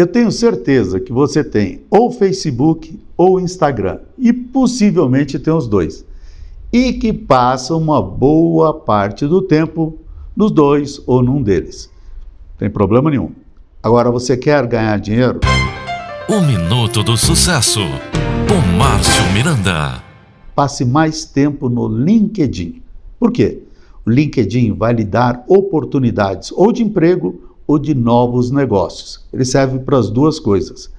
Eu tenho certeza que você tem ou Facebook ou Instagram e possivelmente tem os dois. E que passa uma boa parte do tempo nos dois ou num deles. Tem problema nenhum. Agora você quer ganhar dinheiro? O Minuto do Sucesso, com Márcio Miranda. Passe mais tempo no LinkedIn. Por quê? O LinkedIn vai lhe dar oportunidades ou de emprego ou de novos negócios. Ele serve para as duas coisas.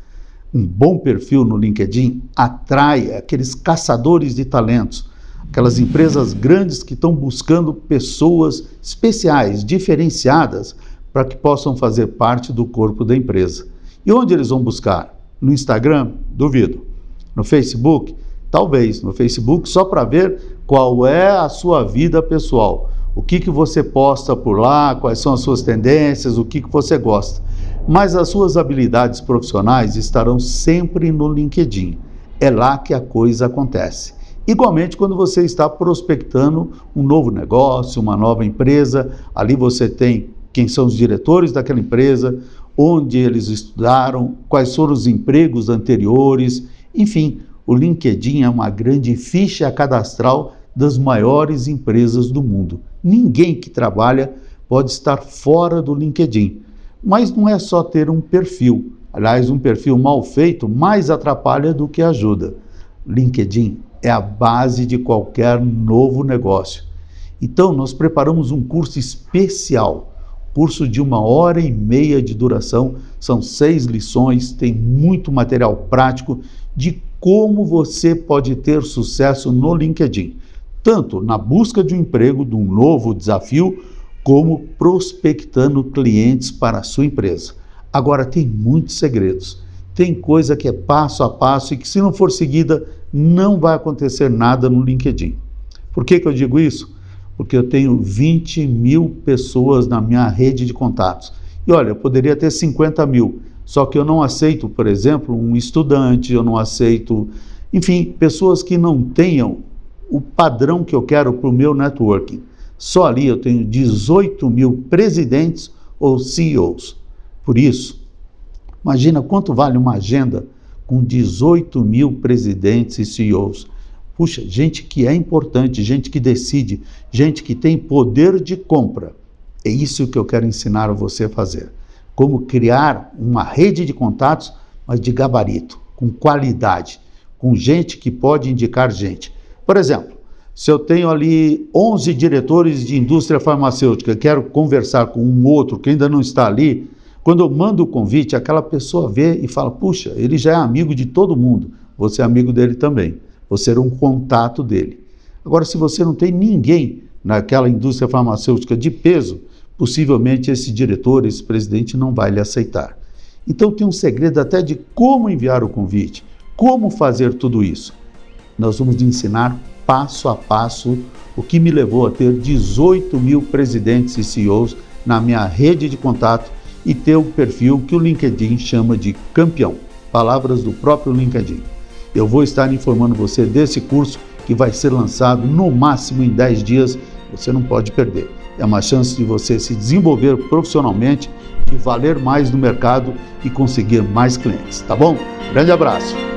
Um bom perfil no LinkedIn atrai aqueles caçadores de talentos, aquelas empresas grandes que estão buscando pessoas especiais, diferenciadas, para que possam fazer parte do corpo da empresa. E onde eles vão buscar? No Instagram? Duvido. No Facebook? Talvez. No Facebook, só para ver qual é a sua vida pessoal o que, que você posta por lá, quais são as suas tendências, o que, que você gosta. Mas as suas habilidades profissionais estarão sempre no LinkedIn. É lá que a coisa acontece. Igualmente, quando você está prospectando um novo negócio, uma nova empresa, ali você tem quem são os diretores daquela empresa, onde eles estudaram, quais foram os empregos anteriores, enfim, o LinkedIn é uma grande ficha cadastral das maiores empresas do mundo. Ninguém que trabalha pode estar fora do LinkedIn. Mas não é só ter um perfil. Aliás, um perfil mal feito mais atrapalha do que ajuda. LinkedIn é a base de qualquer novo negócio. Então, nós preparamos um curso especial, curso de uma hora e meia de duração, são seis lições, tem muito material prático de como você pode ter sucesso no LinkedIn tanto na busca de um emprego, de um novo desafio, como prospectando clientes para a sua empresa. Agora, tem muitos segredos. Tem coisa que é passo a passo e que, se não for seguida, não vai acontecer nada no LinkedIn. Por que, que eu digo isso? Porque eu tenho 20 mil pessoas na minha rede de contatos. E olha, eu poderia ter 50 mil, só que eu não aceito, por exemplo, um estudante, eu não aceito, enfim, pessoas que não tenham o padrão que eu quero para o meu networking. Só ali eu tenho 18 mil presidentes ou CEOs. Por isso, imagina quanto vale uma agenda com 18 mil presidentes e CEOs. Puxa, gente que é importante, gente que decide, gente que tem poder de compra. É isso que eu quero ensinar a você a fazer. Como criar uma rede de contatos, mas de gabarito, com qualidade, com gente que pode indicar gente. Por exemplo, se eu tenho ali 11 diretores de indústria farmacêutica, quero conversar com um outro que ainda não está ali, quando eu mando o convite, aquela pessoa vê e fala: puxa, ele já é amigo de todo mundo, você é amigo dele também, você era um contato dele. Agora, se você não tem ninguém naquela indústria farmacêutica de peso, possivelmente esse diretor, esse presidente não vai lhe aceitar. Então tem um segredo até de como enviar o convite, como fazer tudo isso nós vamos ensinar passo a passo o que me levou a ter 18 mil presidentes e CEOs na minha rede de contato e ter o perfil que o LinkedIn chama de campeão. Palavras do próprio LinkedIn. Eu vou estar informando você desse curso que vai ser lançado no máximo em 10 dias. Você não pode perder. É uma chance de você se desenvolver profissionalmente, de valer mais no mercado e conseguir mais clientes, tá bom? Grande abraço!